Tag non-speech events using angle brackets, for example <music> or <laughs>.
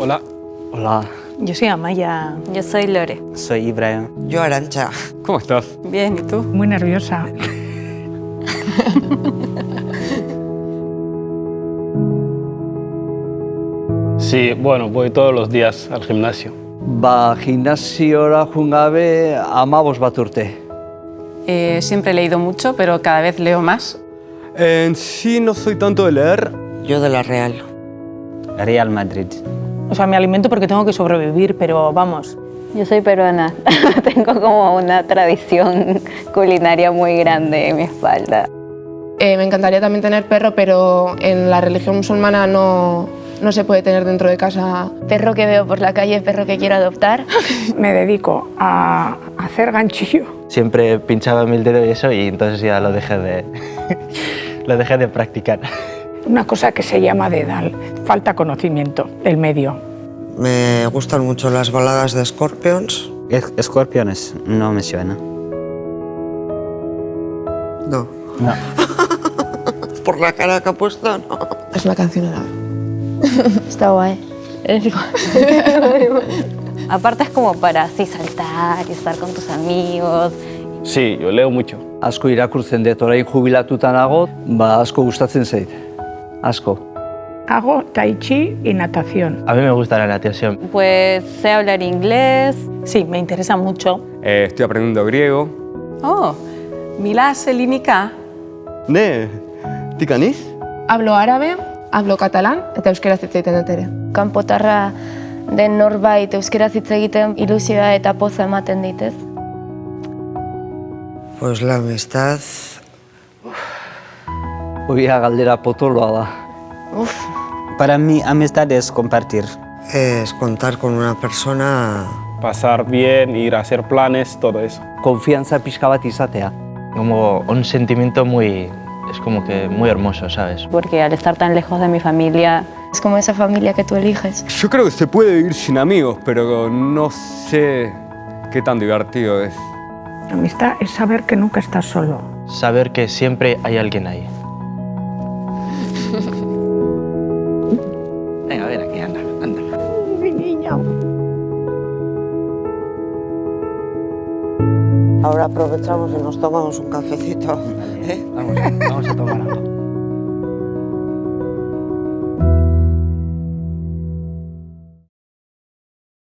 Hola. Hola. Yo soy Amaya. Yo soy Lore. Soy Ibrahim. Yo Arancha. ¿Cómo estás? Bien, ¿y tú? Muy nerviosa. <laughs> Sí, bueno, voy todos los días al gimnasio. Ba, gimnasiora joan gabe amabos bat urte. Eh, siempre he leído mucho, pero cada vez leo más. En sí no soy tanto de leer. Yo de la Real. Real Madrid. O sea, me alimento porque tengo que sobrevivir, pero vamos. Yo soy peruana. <laughs> Tengo como una tradición culinaria muy grande en mi espalda. Eh, me encantaría también tener perro, pero en la religión musulmana no, no se puede tener dentro de casa. Perro que veo por la calle, perro que quiero adoptar. <laughs> Me dedico a hacer ganchillo. Siempre pinchaba mi dedo y eso y entonces ya lo dejé de, <laughs> lo dejé de practicar. Una cosa que se llama dedal. Falta conocimiento del medio. Me gustan mucho las baladas de Scorpions. Escorpiones, no me suena. No. No. <laughs> Por la cara que ha puesto, no. Es una canción árabe. <laughs> Está guay. <laughs> Aparte es como para así saltar y estar con tus amigos. Sí, yo leo mucho. Asko irakurtzen dut, orain jubilatuta nago, ba asko gustatzen zait. Asko. Hago tai chi y natación. A mí me gusta la natación. Pues sé hablar inglés. Sí, me interesa mucho. Eh, estoy aprendiendo griego. Oh, Mila Selinika. Ne, tikaniz? Hablo árabe, hablo catalán eta euskaraz hitz egiten dut ere. Kanpotarra den norbait euskaraz hitz egiten ilusioa eta poza ematen ditez. Pues la amistad Oia galdera potoloa da. Uf, Para mí, amistad es compartir. es contar con una persona Pasar bien, ir a hacer planes, todo eso. Konfiantza pixka bat izatea. Como un sentimiento muy... Es como que muy hermoso, ¿sabes? porque al estar tan lejos de mi familia... Es como esa familia que tú eliges. Yo creo que se puede vivir sin amigos, pero no sé qué tan divertido es. La amistad es saber que nunca estás solo. Saber que siempre hay alguien ahí. Ahora aprovechamos y nos tomamos un cafecito. ¿eh? Vamos, vamos a tomar algo.